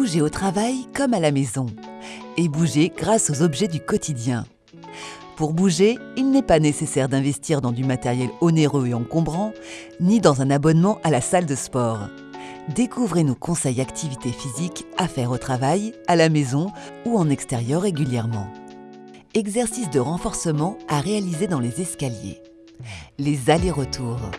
Bougez au travail comme à la maison. Et bougez grâce aux objets du quotidien. Pour bouger, il n'est pas nécessaire d'investir dans du matériel onéreux et encombrant, ni dans un abonnement à la salle de sport. Découvrez nos conseils activités physiques à faire au travail, à la maison ou en extérieur régulièrement. Exercices de renforcement à réaliser dans les escaliers. Les allers-retours.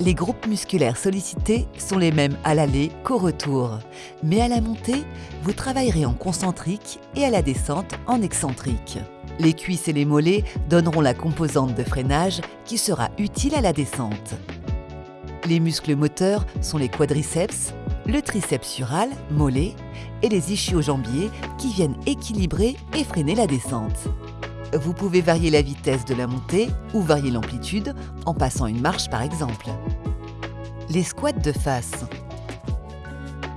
Les groupes musculaires sollicités sont les mêmes à l'aller qu'au retour. Mais à la montée, vous travaillerez en concentrique et à la descente en excentrique. Les cuisses et les mollets donneront la composante de freinage qui sera utile à la descente. Les muscles moteurs sont les quadriceps, le triceps sural, mollet, et les ischio-jambiers qui viennent équilibrer et freiner la descente. Vous pouvez varier la vitesse de la montée ou varier l'amplitude en passant une marche par exemple. Les squats de face.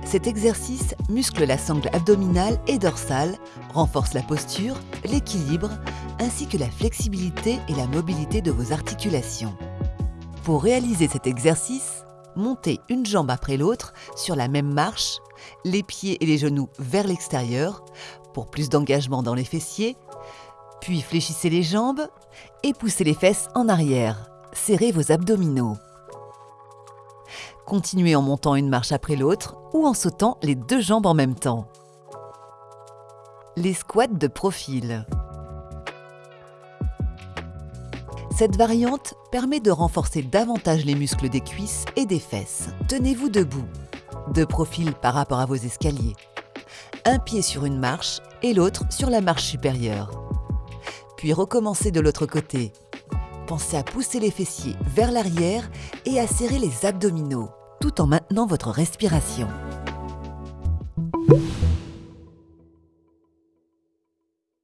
Cet exercice muscle la sangle abdominale et dorsale, renforce la posture, l'équilibre, ainsi que la flexibilité et la mobilité de vos articulations. Pour réaliser cet exercice, montez une jambe après l'autre sur la même marche, les pieds et les genoux vers l'extérieur, pour plus d'engagement dans les fessiers, puis fléchissez les jambes et poussez les fesses en arrière. Serrez vos abdominaux. Continuez en montant une marche après l'autre ou en sautant les deux jambes en même temps. Les squats de profil. Cette variante permet de renforcer davantage les muscles des cuisses et des fesses. Tenez-vous debout, de profil par rapport à vos escaliers. Un pied sur une marche et l'autre sur la marche supérieure puis recommencez de l'autre côté. Pensez à pousser les fessiers vers l'arrière et à serrer les abdominaux, tout en maintenant votre respiration.